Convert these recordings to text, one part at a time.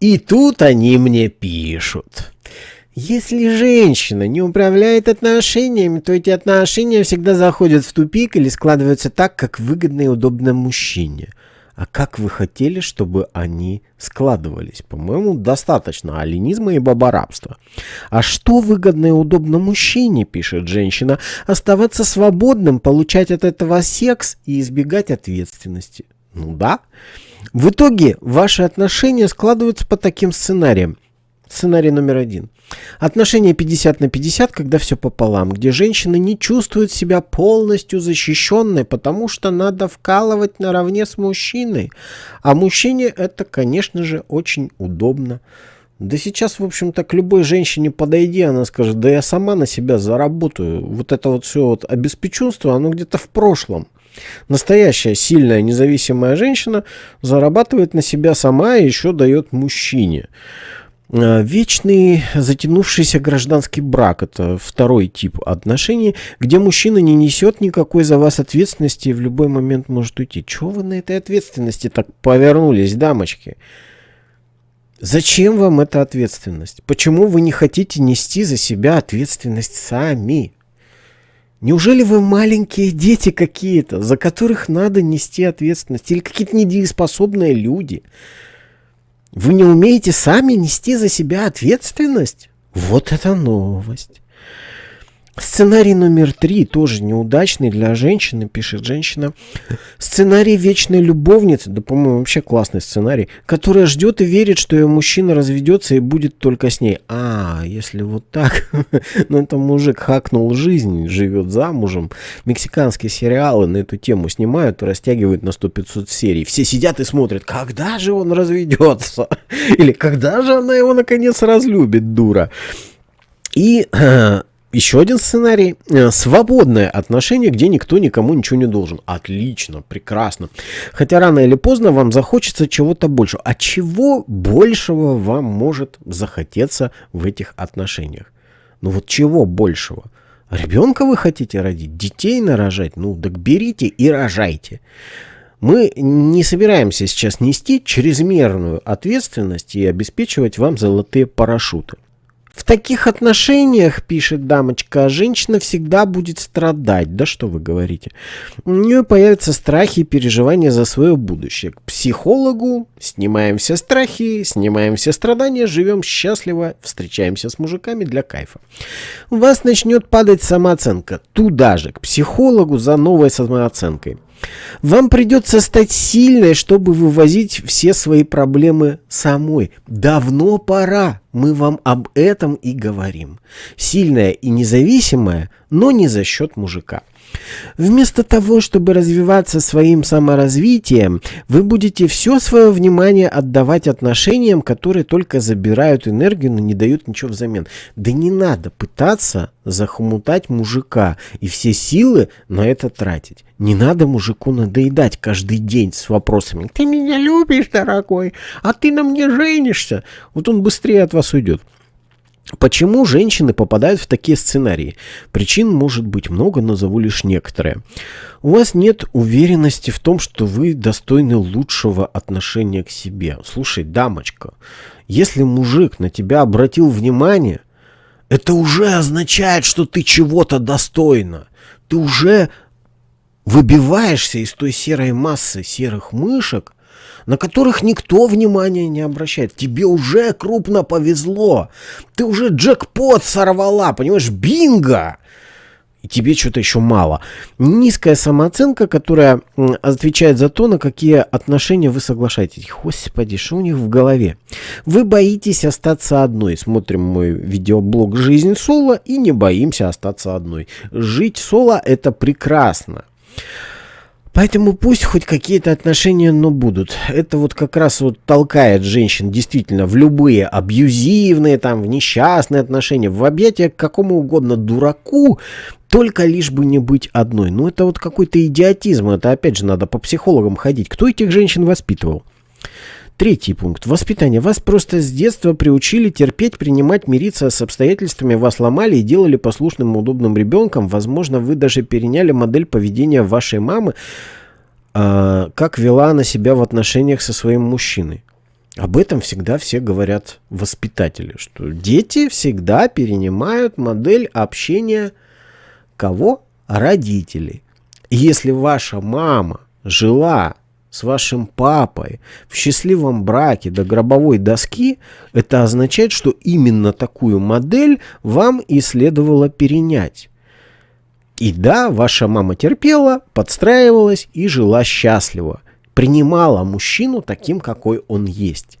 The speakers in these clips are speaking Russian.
И тут они мне пишут. Если женщина не управляет отношениями, то эти отношения всегда заходят в тупик или складываются так, как выгодно и удобно мужчине. А как вы хотели, чтобы они складывались? По-моему, достаточно алинизма и бабарабства. А что выгодно и удобно мужчине, пишет женщина, оставаться свободным, получать от этого секс и избегать ответственности. Ну да. В итоге ваши отношения складываются по таким сценариям. Сценарий номер один. Отношения 50 на 50, когда все пополам, где женщина не чувствует себя полностью защищенной, потому что надо вкалывать наравне с мужчиной. А мужчине это, конечно же, очень удобно. Да сейчас, в общем-то, к любой женщине подойди, она скажет, да я сама на себя заработаю. Вот это вот все вот обеспеченство, оно где-то в прошлом. Настоящая сильная независимая женщина зарабатывает на себя сама и еще дает мужчине. Э, вечный затянувшийся гражданский брак – это второй тип отношений, где мужчина не несет никакой за вас ответственности и в любой момент может уйти. Чего вы на этой ответственности так повернулись, дамочки? Зачем вам эта ответственность? Почему вы не хотите нести за себя ответственность сами? Неужели вы маленькие дети какие-то, за которых надо нести ответственность? Или какие-то недееспособные люди? Вы не умеете сами нести за себя ответственность? Вот это новость. Сценарий номер три тоже неудачный для женщины, пишет женщина. Сценарий вечной любовницы, да, по-моему, вообще классный сценарий, которая ждет и верит, что ее мужчина разведется и будет только с ней. А, если вот так, ну это мужик хакнул жизнь, живет замужем. Мексиканские сериалы на эту тему снимают растягивают на 100-500 серий. Все сидят и смотрят, когда же он разведется? Или когда же она его наконец разлюбит, дура? И еще один сценарий. Э, свободное отношение, где никто никому ничего не должен. Отлично, прекрасно. Хотя рано или поздно вам захочется чего-то большего. А чего большего вам может захотеться в этих отношениях? Ну вот чего большего? Ребенка вы хотите родить? Детей нарожать? Ну так берите и рожайте. Мы не собираемся сейчас нести чрезмерную ответственность и обеспечивать вам золотые парашюты. В таких отношениях, пишет дамочка, женщина всегда будет страдать. Да что вы говорите? У нее появятся страхи и переживания за свое будущее. К психологу снимаем все страхи, снимаем все страдания, живем счастливо, встречаемся с мужиками для кайфа. У вас начнет падать самооценка. Туда же, к психологу за новой самооценкой. Вам придется стать сильной, чтобы вывозить все свои проблемы самой. Давно пора. Мы вам об этом и говорим. Сильная и независимая, но не за счет мужика. Вместо того, чтобы развиваться своим саморазвитием, вы будете все свое внимание отдавать отношениям, которые только забирают энергию, но не дают ничего взамен. Да не надо пытаться захмутать мужика и все силы на это тратить. Не надо мужику надоедать каждый день с вопросами «Ты меня любишь, дорогой? А ты на мне женишься?» Вот он быстрее от вас уйдет. Почему женщины попадают в такие сценарии? Причин может быть много, назову лишь некоторые. У вас нет уверенности в том, что вы достойны лучшего отношения к себе. Слушай, дамочка, если мужик на тебя обратил внимание, это уже означает, что ты чего-то достойна. Ты уже выбиваешься из той серой массы серых мышек, на которых никто внимания не обращает. Тебе уже крупно повезло. Ты уже джекпот сорвала, понимаешь, бинго! И тебе что-то еще мало. Низкая самооценка, которая отвечает за то, на какие отношения вы соглашаетесь. Господи, что у них в голове? Вы боитесь остаться одной. Смотрим мой видеоблог «Жизнь соло» и не боимся остаться одной. Жить соло – это прекрасно. Поэтому пусть хоть какие-то отношения, но будут. Это вот как раз вот толкает женщин действительно в любые абьюзивные, там, в несчастные отношения, в объятия к какому угодно дураку, только лишь бы не быть одной. Ну это вот какой-то идиотизм, это опять же надо по психологам ходить. Кто этих женщин воспитывал? Третий пункт. Воспитание. Вас просто с детства приучили терпеть, принимать, мириться с обстоятельствами, вас ломали и делали послушным, удобным ребенком. Возможно, вы даже переняли модель поведения вашей мамы, э, как вела она себя в отношениях со своим мужчиной. Об этом всегда все говорят воспитатели, что дети всегда перенимают модель общения кого? Родителей. Если ваша мама жила с вашим папой в счастливом браке до гробовой доски, это означает, что именно такую модель вам и следовало перенять. И да, ваша мама терпела, подстраивалась и жила счастливо. Принимала мужчину таким, какой он есть.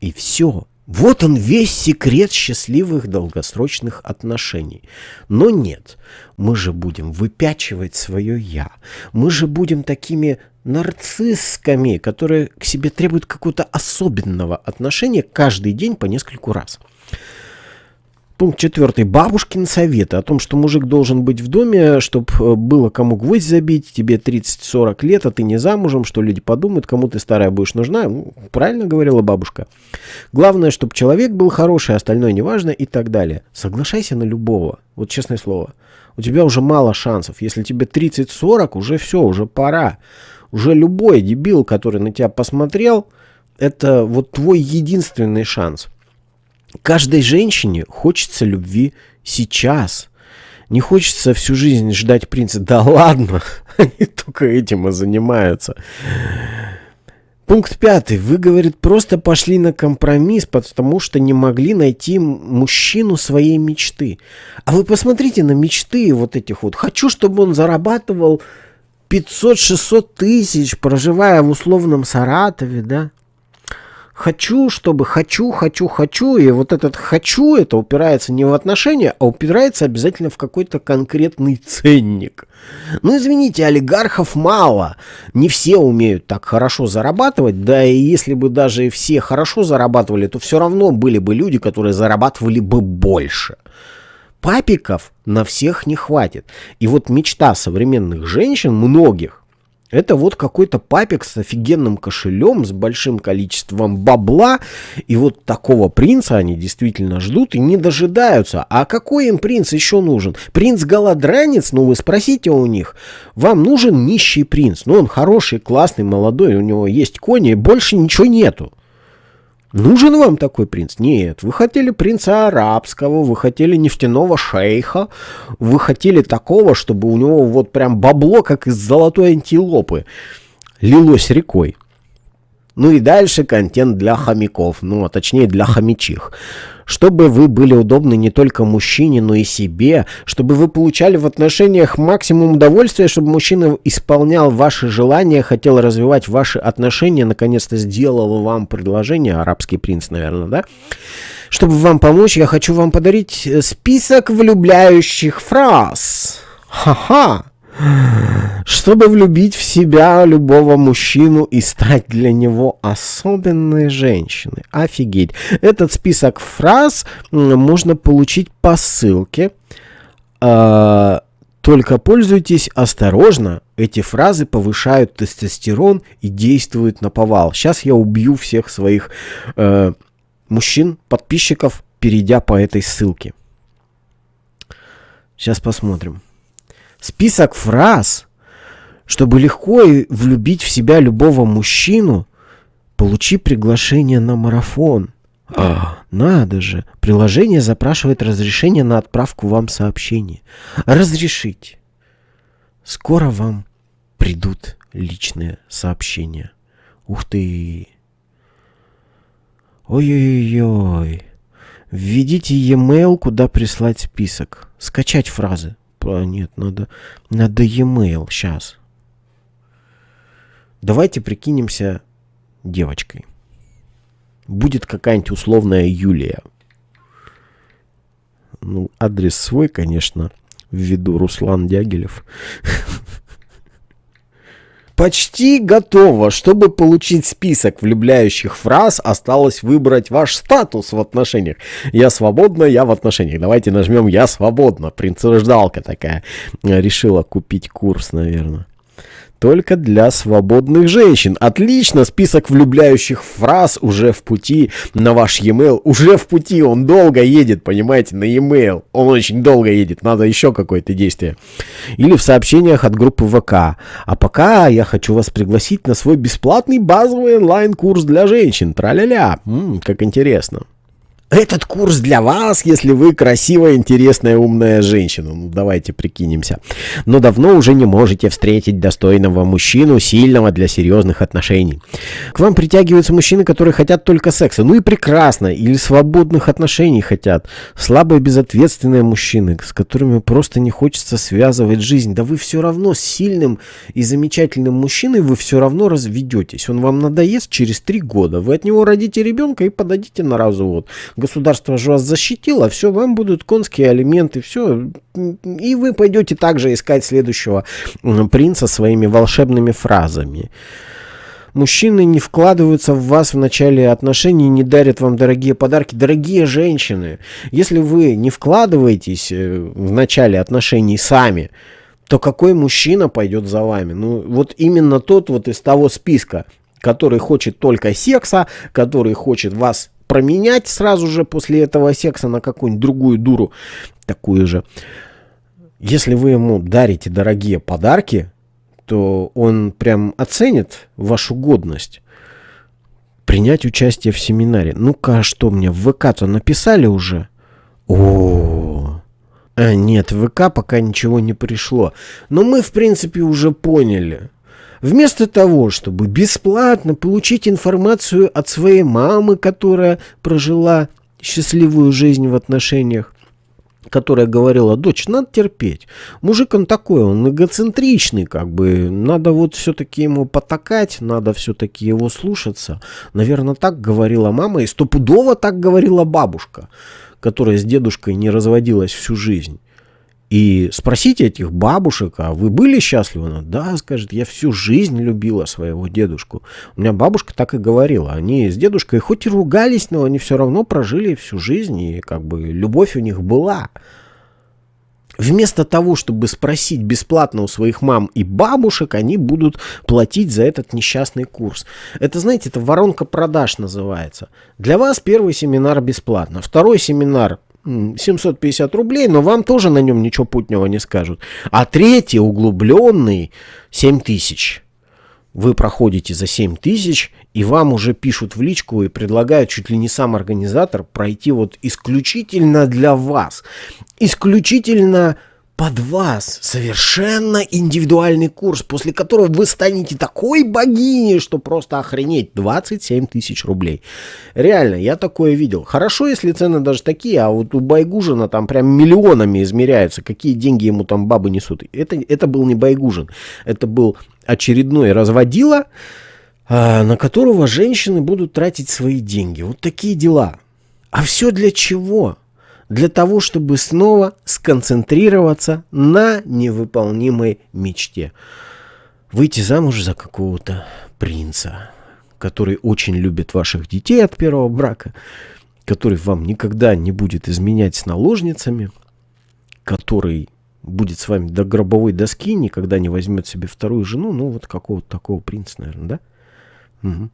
И все. Вот он весь секрет счастливых долгосрочных отношений. Но нет, мы же будем выпячивать свое «я». Мы же будем такими нарциссскими, которые к себе требуют какого-то особенного отношения каждый день по нескольку раз. Пункт четвертый. Бабушкин советы о том, что мужик должен быть в доме, чтобы э, было кому гвоздь забить, тебе 30-40 лет, а ты не замужем, что люди подумают, кому ты старая будешь нужна. Ну, правильно говорила бабушка. Главное, чтобы человек был хороший, остальное неважно и так далее. Соглашайся на любого. Вот честное слово. У тебя уже мало шансов. Если тебе 30-40, уже все, уже пора. Уже любой дебил, который на тебя посмотрел, это вот твой единственный шанс. Каждой женщине хочется любви сейчас. Не хочется всю жизнь ждать принца. Да ладно, они только этим и занимаются. Пункт пятый. Вы, говорит, просто пошли на компромисс, потому что не могли найти мужчину своей мечты. А вы посмотрите на мечты вот этих вот. Хочу, чтобы он зарабатывал 500-600 тысяч, проживая в условном Саратове, да? Хочу, чтобы хочу, хочу, хочу, и вот этот хочу, это упирается не в отношения, а упирается обязательно в какой-то конкретный ценник. Ну, извините, олигархов мало, не все умеют так хорошо зарабатывать, да и если бы даже все хорошо зарабатывали, то все равно были бы люди, которые зарабатывали бы больше. Папиков на всех не хватит. И вот мечта современных женщин, многих, это вот какой-то папик с офигенным кошелем, с большим количеством бабла. И вот такого принца они действительно ждут и не дожидаются. А какой им принц еще нужен? Принц-голодранец? Ну вы спросите у них. Вам нужен нищий принц. Ну он хороший, классный, молодой, у него есть кони, больше ничего нету. Нужен вам такой принц? Нет. Вы хотели принца арабского, вы хотели нефтяного шейха, вы хотели такого, чтобы у него вот прям бабло, как из золотой антилопы, лилось рекой. Ну и дальше контент для хомяков, ну а точнее для хомячих чтобы вы были удобны не только мужчине, но и себе, чтобы вы получали в отношениях максимум удовольствия, чтобы мужчина исполнял ваши желания, хотел развивать ваши отношения, наконец-то сделал вам предложение, арабский принц, наверное, да? Чтобы вам помочь, я хочу вам подарить список влюбляющих фраз. Ха-ха! Чтобы влюбить в себя любого мужчину и стать для него особенной женщиной. Офигеть. Этот список фраз можно получить по ссылке. А, только пользуйтесь осторожно. Эти фразы повышают тестостерон и действуют на повал. Сейчас я убью всех своих э, мужчин, подписчиков, перейдя по этой ссылке. Сейчас посмотрим список фраз, чтобы легко влюбить в себя любого мужчину, получи приглашение на марафон. А, надо же, приложение запрашивает разрешение на отправку вам сообщений. Разрешите. Скоро вам придут личные сообщения. Ух ты. Ой-ой-ой. Введите e-mail, куда прислать список. Скачать фразы. А, нет, надо, надо e-mail. Сейчас. Давайте прикинемся девочкой. Будет какая-нибудь условная Юлия. Ну, адрес свой, конечно, ввиду Руслан Дягилев. Почти готово. Чтобы получить список влюбляющих фраз, осталось выбрать ваш статус в отношениях. Я свободна, я в отношениях. Давайте нажмем «Я свободна». Принцеждалка такая. Решила купить курс, наверное. Только для свободных женщин. Отлично, список влюбляющих фраз уже в пути на ваш e-mail. Уже в пути, он долго едет, понимаете, на e-mail. Он очень долго едет, надо еще какое-то действие. Или в сообщениях от группы ВК. А пока я хочу вас пригласить на свой бесплатный базовый онлайн-курс для женщин. Тра-ля-ля, как интересно. Этот курс для вас, если вы красивая, интересная, умная женщина. Ну, давайте прикинемся. Но давно уже не можете встретить достойного мужчину, сильного для серьезных отношений. К вам притягиваются мужчины, которые хотят только секса. Ну и прекрасно. Или свободных отношений хотят. Слабые, безответственные мужчины, с которыми просто не хочется связывать жизнь. Да вы все равно с сильным и замечательным мужчиной вы все равно разведетесь. Он вам надоест через три года. Вы от него родите ребенка и подадите на развод государство же вас защитило, все, вам будут конские алименты, все, и вы пойдете также искать следующего принца своими волшебными фразами. Мужчины не вкладываются в вас в начале отношений, не дарят вам дорогие подарки. Дорогие женщины, если вы не вкладываетесь э, в начале отношений сами, то какой мужчина пойдет за вами? Ну, вот именно тот вот из того списка, который хочет только секса, который хочет вас променять сразу же после этого секса на какую-нибудь другую дуру, такую же. Если вы ему дарите дорогие подарки, то он прям оценит вашу годность принять участие в семинаре. Ну-ка, а что мне в ВК-то написали уже? О, а нет, в ВК пока ничего не пришло. Но мы, в принципе, уже поняли. Вместо того, чтобы бесплатно получить информацию от своей мамы, которая прожила счастливую жизнь в отношениях, которая говорила, дочь, надо терпеть. Мужик он такой, он эгоцентричный, как бы, надо вот все-таки ему потакать, надо все-таки его слушаться. Наверное, так говорила мама, и стопудово так говорила бабушка, которая с дедушкой не разводилась всю жизнь. И спросите этих бабушек, а вы были счастливы? Она, да, скажет, я всю жизнь любила своего дедушку. У меня бабушка так и говорила. Они с дедушкой хоть и ругались, но они все равно прожили всю жизнь, и как бы любовь у них была. Вместо того, чтобы спросить бесплатно у своих мам и бабушек, они будут платить за этот несчастный курс. Это, знаете, это воронка продаж называется. Для вас первый семинар бесплатно, второй семинар 750 рублей, но вам тоже на нем ничего путнего не скажут. А третий, углубленный, 7 тысяч. Вы проходите за 7 тысяч, и вам уже пишут в личку и предлагают чуть ли не сам организатор пройти вот исключительно для вас. Исключительно под вас совершенно индивидуальный курс, после которого вы станете такой богиней, что просто охренеть. 27 тысяч рублей. Реально, я такое видел. Хорошо, если цены даже такие, а вот у Байгужина там прям миллионами измеряются, какие деньги ему там бабы несут. Это, это был не Байгужин, это был очередной разводила, а, на которого женщины будут тратить свои деньги. Вот такие дела. А все для чего? Для того, чтобы снова сконцентрироваться на невыполнимой мечте. Выйти замуж за какого-то принца, который очень любит ваших детей от первого брака, который вам никогда не будет изменять с наложницами, который будет с вами до гробовой доски, никогда не возьмет себе вторую жену, ну вот какого-то такого принца, наверное, да? Угу.